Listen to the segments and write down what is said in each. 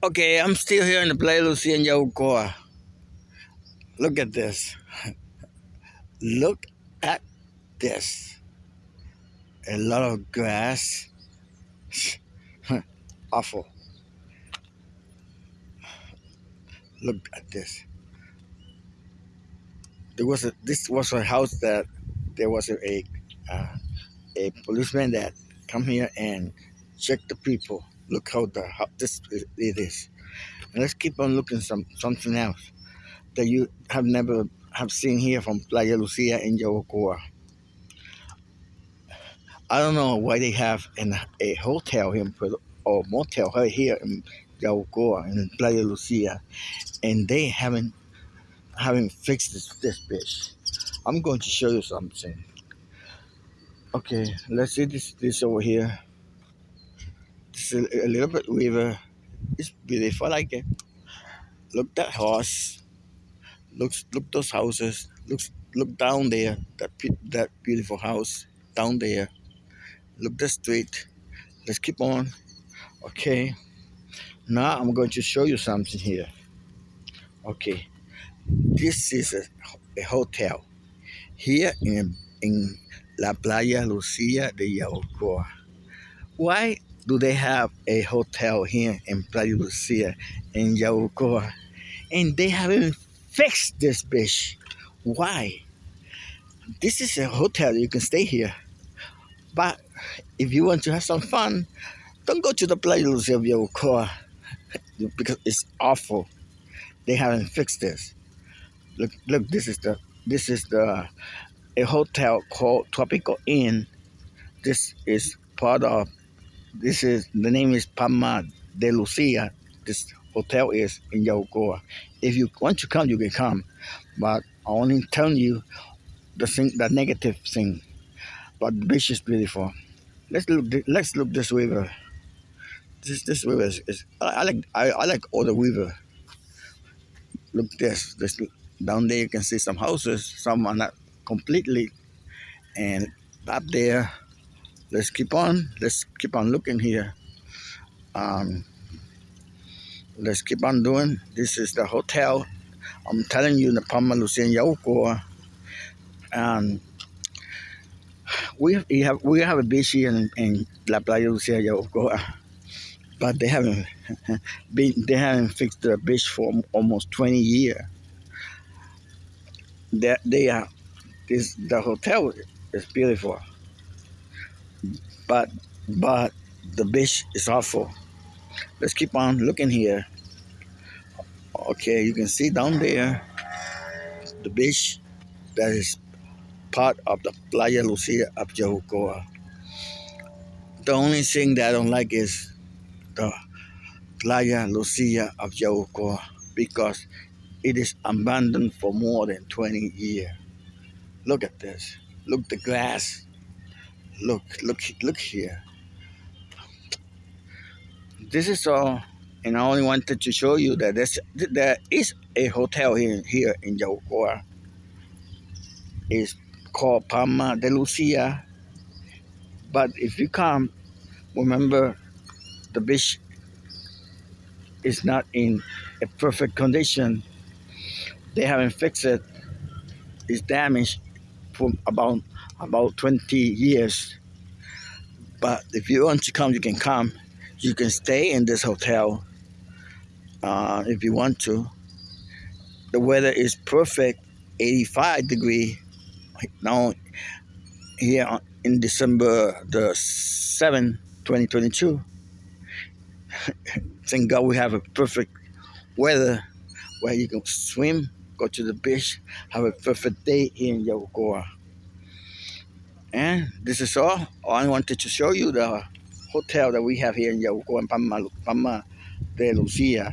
Okay, I'm still here in the Playa Lucia in Yabucoa. Look at this. Look at this. A lot of grass. Awful. Look at this. There was a this was a house that there was a a, uh, a policeman that come here and check the people. Look how the how this it is. And let's keep on looking some something else that you have never have seen here from Playa Lucia in Yabucoa. I don't know why they have an, a hotel here or motel right here in Yabucoa in Playa Lucia, and they haven't haven't fixed this, this bitch. I'm going to show you something. Okay, let's see this this over here. Is a, a little bit river. It's beautiful. I like it. Look that horse. Looks look those houses. Looks look down there. That that beautiful house down there. Look the street. Let's keep on. Okay. Now I'm going to show you something here. Okay. This is a, a hotel here in in La Playa Lucia de Yabucoa. Why do they have a hotel here in Playa Lucia in Yabucoa? And they haven't fixed this bitch. Why? This is a hotel, you can stay here. But if you want to have some fun, don't go to the Playa Lucia of Yabucoa because it's awful. They haven't fixed this. Look, look, this is the this is the a hotel called Tropical Inn. This is part of this is the name is Palma de Lucia. This hotel is in Yabucoa. If you want to come, you can come, but I only tell you the thing, the negative thing. But the beach is beautiful. Let's look. Let's look this river. This this river is, is I, I, like I, I like all the river. Look this this down there. You can see some houses. Some are not completely, and up there let's keep on. Let's keep on looking here. Um, let's keep on doing. This is the hotel. I'm telling you in the Palma Lucien Yabucoa and we have we have a beach here in, in La Playa Lucia Yabucoa but they haven't been they haven't fixed the beach for almost 20 years they, they are this the hotel is beautiful but but the beach is awful. Let's keep on looking here. Okay, you can see down there the beach that is part of the Playa Lucia of Yabucoa. The only thing that I don't like is the Playa Lucia of Yabucoa because it is abandoned for more than 20 years. Look at this. Look the grass look look look here this is all and I only wanted to show you that there's, there is a hotel here, here in Yabucoa. It's called Palma de Lucia. But if you come, remember the beach is not in a perfect condition. They haven't fixed it. It's damaged from about about 20 years. But if you want to come, you can come. You can stay in this hotel uh, if you want to. The weather is perfect, 85 degree. Now, here in December the 7th, 2022. Thank God we have a perfect weather where you can swim, go to the beach, have a perfect day in Yabucoa. And this is all. Oh, I wanted to show you the hotel that we have here in Yabucoa and Palma, Palma de Lucia.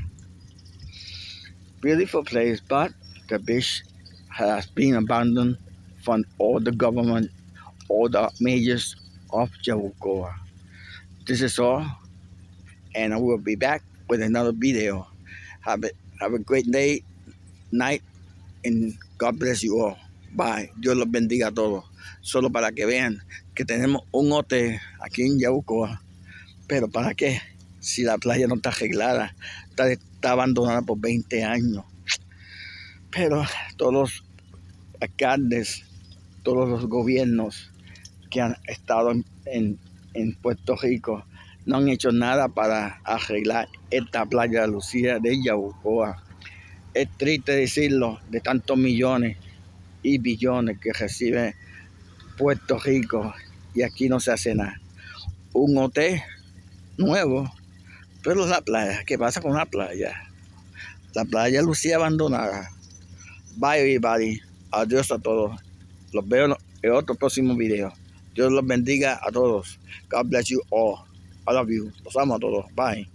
Beautiful place, but the beach has been abandoned from all the government, all the majors of Yabucoa. This is all, and I will be back with another video. Have a, have a great day, night, and God bless you all. Bye. Dios los bendiga a todos. solo para que vean que tenemos un hotel aquí en Yabucoa. Pero ¿para qué? si la playa no está arreglada, está, abandonada por 20 años. Pero todos los alcaldes, todos los gobiernos que han estado en, en, en Puerto Rico no han hecho nada para arreglar esta playa de Lucía de Yabucoa. Es triste decirlo, de tantos millones y billones que recibe Puerto Rico y aquí no se hace nada. Un hotel nuevo, pero la playa, ¿qué pasa con la playa? La playa Lucía abandonada. Bye everybody. Adiós a todos. Los veo en otro próximo video. Dios los bendiga a todos. God bless you all. I love you. Los amo a todos. Bye.